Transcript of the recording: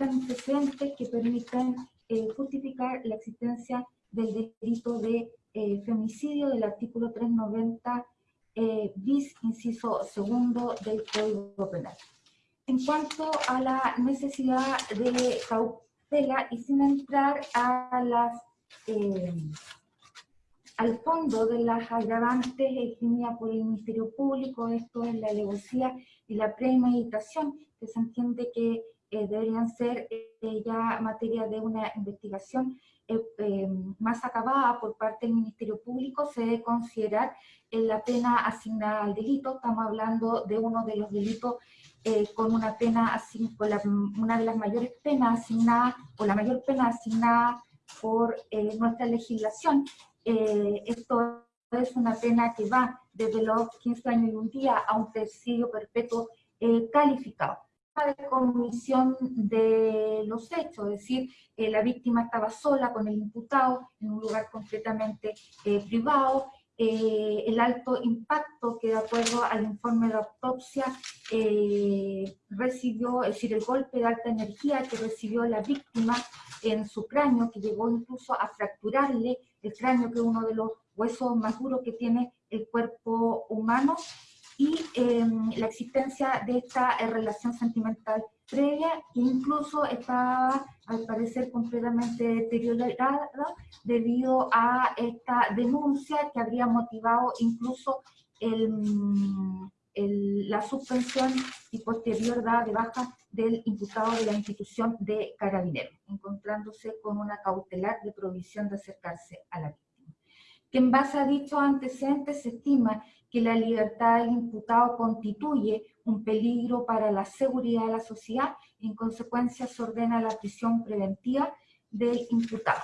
antecedentes que permiten eh, justificar la existencia del delito de eh, femicidio del artículo 390 eh, bis, inciso segundo del Código Penal. En cuanto a la necesidad de cautela y sin entrar a las, eh, al fondo de las agravantes eximidas por el Ministerio Público, esto es la alevosía y la premeditación, que se entiende que eh, deberían ser eh, ya materia de una investigación eh, más acabada por parte del Ministerio Público, se debe considerar la pena asignada al delito. Estamos hablando de uno de los delitos con una pena, con una de las mayores penas asignadas, o la mayor pena asignada por nuestra legislación. esto es una pena que va desde los 15 años y un día a un presidio perpetuo calificado de comisión de los hechos, es decir, eh, la víctima estaba sola con el imputado en un lugar completamente eh, privado, eh, el alto impacto que de acuerdo al informe de autopsia recibió, es decir, el golpe de alta energía que recibió la víctima en su cráneo, que llegó incluso a fracturarle el cráneo, que es uno de los huesos más duros que tiene el cuerpo humano, y em, la existencia de esta eh, relación sentimental previa que incluso estaba al parecer completamente deteriorada debido a esta denuncia que habría motivado incluso la suspensión y posterior dada de baja del imputado de la institución de carabineros, encontrándose con una cautelar de provisión de acercarse a la víctima. Que en base a dichos antecedentes se estima que la libertad del imputado constituye un peligro para la seguridad de la sociedad en consecuencia se ordena la prisión preventiva del imputado.